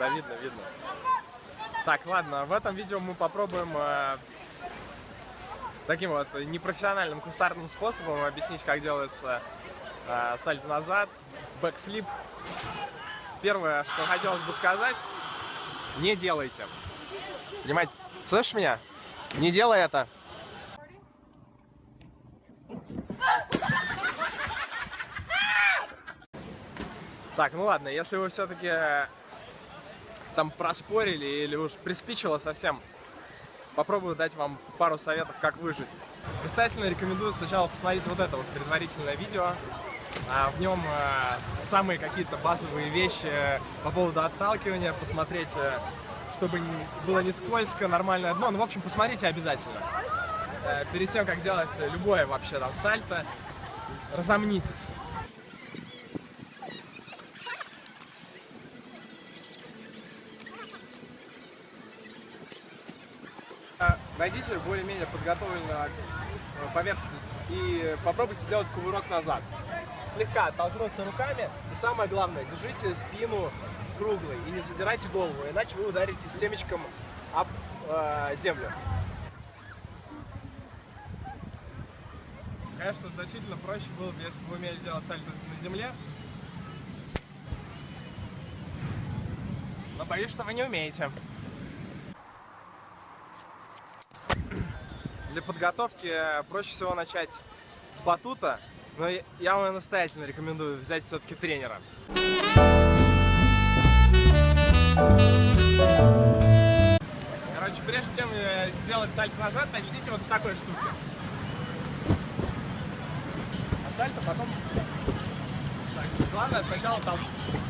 Да, видно, видно. Так, ладно, в этом видео мы попробуем э, таким вот непрофессиональным кустарным способом объяснить, как делается э, сальто назад, бэкфлип. Первое, что хотелось бы сказать, не делайте. Понимаете? Слышишь меня? Не делай это. Так, ну ладно, если вы все-таки э, там проспорили или уж приспичило совсем, попробую дать вам пару советов, как выжить. Настоятельно рекомендую сначала посмотреть вот это вот предварительное видео. А в нем э, самые какие-то базовые вещи по поводу отталкивания, посмотреть, э, чтобы было не скользко, нормальное дно. Ну, в общем, посмотрите обязательно. Э, перед тем, как делать любое вообще там сальто, разомнитесь. Найдите более-менее подготовленную э, поверхность и попробуйте сделать кувырок назад. Слегка оттолкнуться руками и самое главное, держите спину круглой и не задирайте голову, иначе вы ударите с темечком об э, землю. Конечно, значительно проще было бы, если бы вы умели делать сальто на земле. Но боюсь, что вы не умеете. Для подготовки проще всего начать с батута, но я вам настоятельно рекомендую взять все-таки тренера. Короче, прежде чем э, сделать сальто назад, начните вот с такой штуки. А сальто потом... Так, главное сначала тол...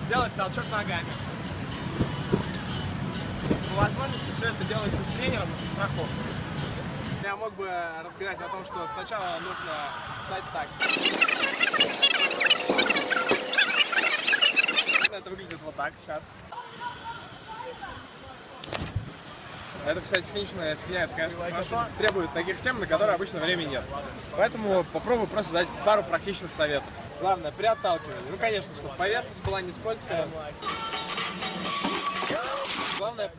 сделать толчок ногами. По возможности все это делайте с тренером и со страховкой. Я мог бы рассказать о том, что сначала нужно стать так. Это выглядит вот так сейчас. Это вся техничная фигня, это, конечно, хорошо. Требует таких тем, на которые обычно времени нет. Поэтому попробую просто дать пару практичных советов. Главное, при отталкивании. Ну, конечно, чтобы поверхность была не скользкая. Главное,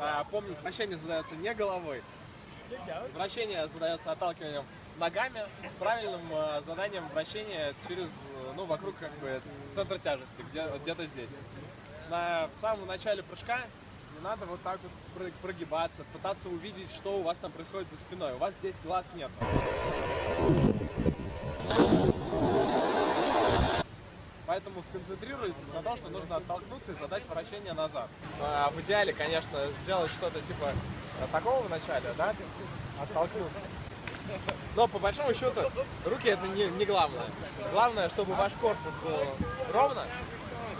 а, помнить, вращение задается не головой, Вращение задается отталкиванием ногами, правильным э, заданием вращения через, э, ну, вокруг как бы центра тяжести, где, где-то здесь. На, в самом начале прыжка не надо вот так вот прогибаться, пытаться увидеть, что у вас там происходит за спиной. У вас здесь глаз нет. Поэтому сконцентрируйтесь на том, что нужно оттолкнуться и задать вращение назад. А в идеале, конечно, сделать что-то типа такого в начале, да, оттолкнуться. Но по большому счету руки это не, не главное. Главное, чтобы ваш корпус был ровно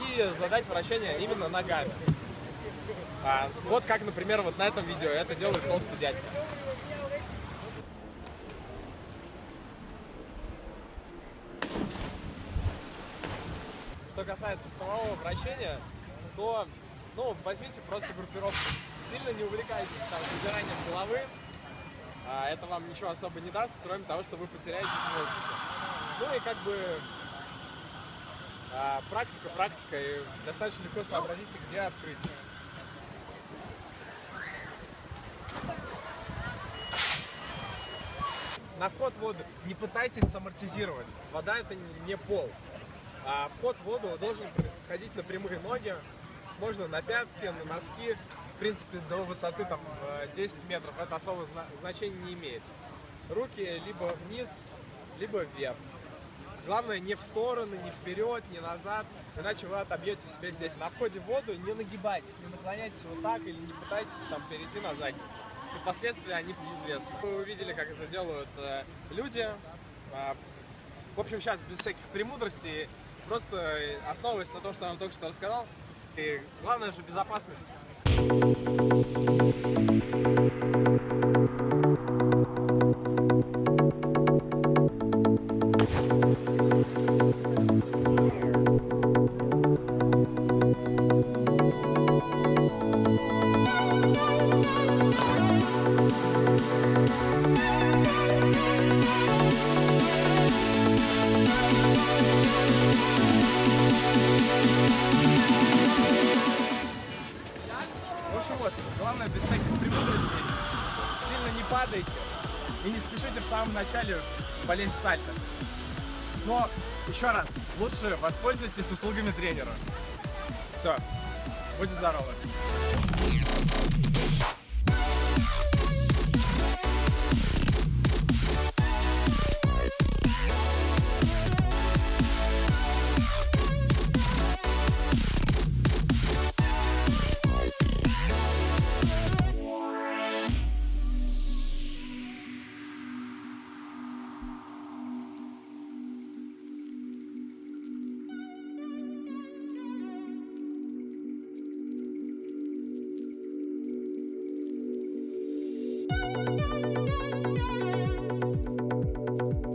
и задать вращение именно ногами. А, вот как, например, вот на этом видео это делает толстый дядька. Что касается самого вращения, то ну, возьмите просто группировку сильно не увлекайтесь там забиранием головы. А, это вам ничего особо не даст, кроме того, что вы потеряете в. Ну и как бы а, практика, практика, и достаточно легко сообразите, где открыть. На вход в воду не пытайтесь самортизировать. Вода это не пол. А вход в воду должен происходить на прямые ноги, можно на пятки, на носки, принципе, до высоты там 10 э, метров это особо значения не имеет. Руки либо вниз, либо вверх. Главное не в стороны, не вперед, не назад, иначе вы отобьете себе здесь. На входе в воду не нагибайтесь, не наклоняйтесь вот так или не пытайтесь там перейти на задницу. И последствия они неизвестны. Вы увидели, как это делают э, люди. Э, в общем, сейчас без всяких премудростей, просто основываясь на том, что я вам только что рассказал. И главное же безопасность. We'll be right back. И не спешите в самом начале полезть в сальто. Но, еще раз, лучше воспользуйтесь услугами тренера. Все, будьте здоровы.